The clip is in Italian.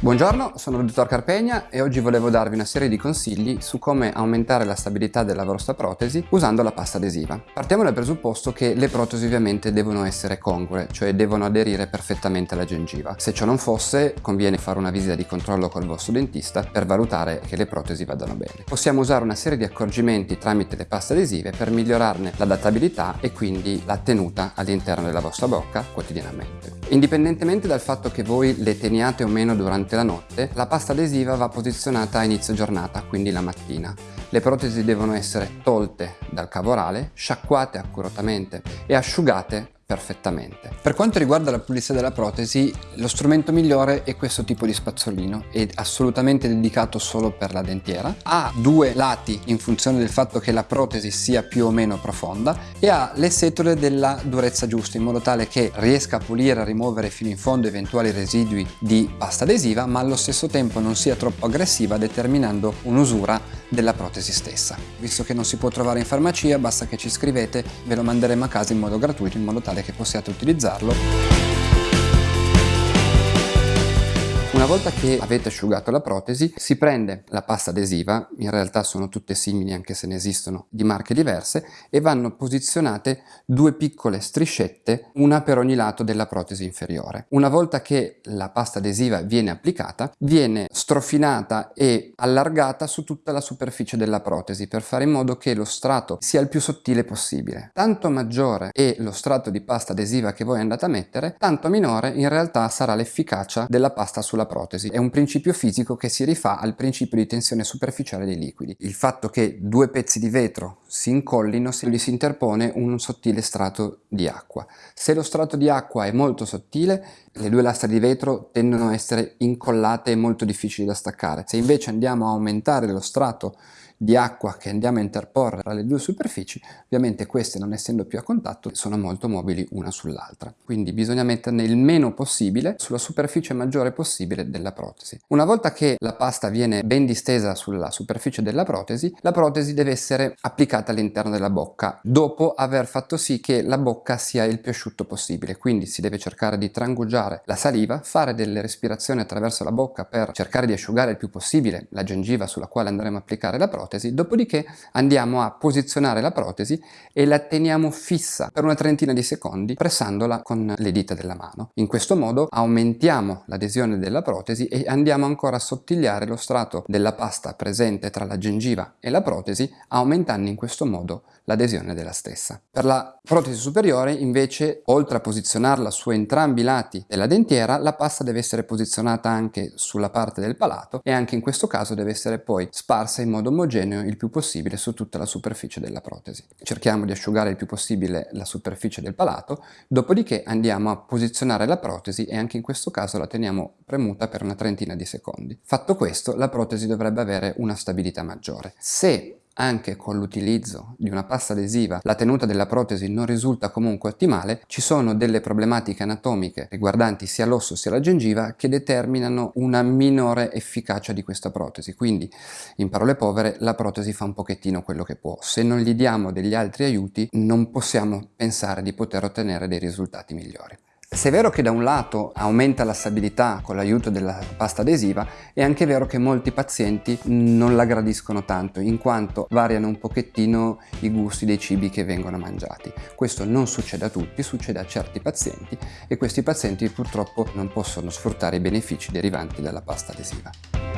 Buongiorno, sono il dottor Carpegna e oggi volevo darvi una serie di consigli su come aumentare la stabilità della vostra protesi usando la pasta adesiva. Partiamo dal presupposto che le protesi ovviamente devono essere congrue, cioè devono aderire perfettamente alla gengiva. Se ciò non fosse, conviene fare una visita di controllo col vostro dentista per valutare che le protesi vadano bene. Possiamo usare una serie di accorgimenti tramite le paste adesive per migliorarne l'adattabilità e quindi la tenuta all'interno della vostra bocca quotidianamente. Indipendentemente dal fatto che voi le teniate o meno durante la notte, la pasta adesiva va posizionata a inizio giornata, quindi la mattina. Le protesi devono essere tolte dal cavo orale, sciacquate accuratamente e asciugate perfettamente. Per quanto riguarda la pulizia della protesi, lo strumento migliore è questo tipo di spazzolino, è assolutamente dedicato solo per la dentiera, ha due lati in funzione del fatto che la protesi sia più o meno profonda e ha le setole della durezza giusta in modo tale che riesca a pulire e rimuovere fino in fondo eventuali residui di pasta adesiva ma allo stesso tempo non sia troppo aggressiva determinando un'usura della protesi stessa. Visto che non si può trovare in farmacia basta che ci scrivete, ve lo manderemo a casa in modo gratuito in modo tale che possiate utilizzarlo volta che avete asciugato la protesi si prende la pasta adesiva, in realtà sono tutte simili anche se ne esistono di marche diverse, e vanno posizionate due piccole striscette, una per ogni lato della protesi inferiore. Una volta che la pasta adesiva viene applicata, viene strofinata e allargata su tutta la superficie della protesi per fare in modo che lo strato sia il più sottile possibile. Tanto maggiore è lo strato di pasta adesiva che voi andate a mettere, tanto minore in realtà sarà l'efficacia della pasta sulla protesi. È un principio fisico che si rifà al principio di tensione superficiale dei liquidi. Il fatto che due pezzi di vetro si incollino se gli si interpone un sottile strato di acqua. Se lo strato di acqua è molto sottile, le due lastre di vetro tendono a essere incollate e molto difficili da staccare. Se invece andiamo a aumentare lo strato di acqua che andiamo a interporre tra le due superfici, ovviamente queste non essendo più a contatto sono molto mobili una sull'altra. Quindi bisogna metterne il meno possibile sulla superficie maggiore possibile della protesi. Una volta che la pasta viene ben distesa sulla superficie della protesi, la protesi deve essere applicata all'interno della bocca dopo aver fatto sì che la bocca sia il più asciutto possibile. Quindi si deve cercare di trangugiare la saliva, fare delle respirazioni attraverso la bocca per cercare di asciugare il più possibile la gengiva sulla quale andremo a applicare la protesi protesi, dopodiché andiamo a posizionare la protesi e la teniamo fissa per una trentina di secondi pressandola con le dita della mano. In questo modo aumentiamo l'adesione della protesi e andiamo ancora a sottigliare lo strato della pasta presente tra la gengiva e la protesi, aumentando in questo modo l'adesione della stessa. Per la protesi superiore invece, oltre a posizionarla su entrambi i lati della dentiera, la pasta deve essere posizionata anche sulla parte del palato e anche in questo caso deve essere poi sparsa in modo omogeneo omogeneo il più possibile su tutta la superficie della protesi. Cerchiamo di asciugare il più possibile la superficie del palato, dopodiché andiamo a posizionare la protesi e anche in questo caso la teniamo premuta per una trentina di secondi. Fatto questo, la protesi dovrebbe avere una stabilità maggiore. Se anche con l'utilizzo di una pasta adesiva la tenuta della protesi non risulta comunque ottimale, ci sono delle problematiche anatomiche riguardanti sia l'osso sia la gengiva che determinano una minore efficacia di questa protesi. Quindi, in parole povere, la protesi fa un pochettino quello che può. Se non gli diamo degli altri aiuti, non possiamo pensare di poter ottenere dei risultati migliori. Se è vero che da un lato aumenta la stabilità con l'aiuto della pasta adesiva, è anche vero che molti pazienti non la gradiscono tanto, in quanto variano un pochettino i gusti dei cibi che vengono mangiati. Questo non succede a tutti, succede a certi pazienti e questi pazienti purtroppo non possono sfruttare i benefici derivanti dalla pasta adesiva.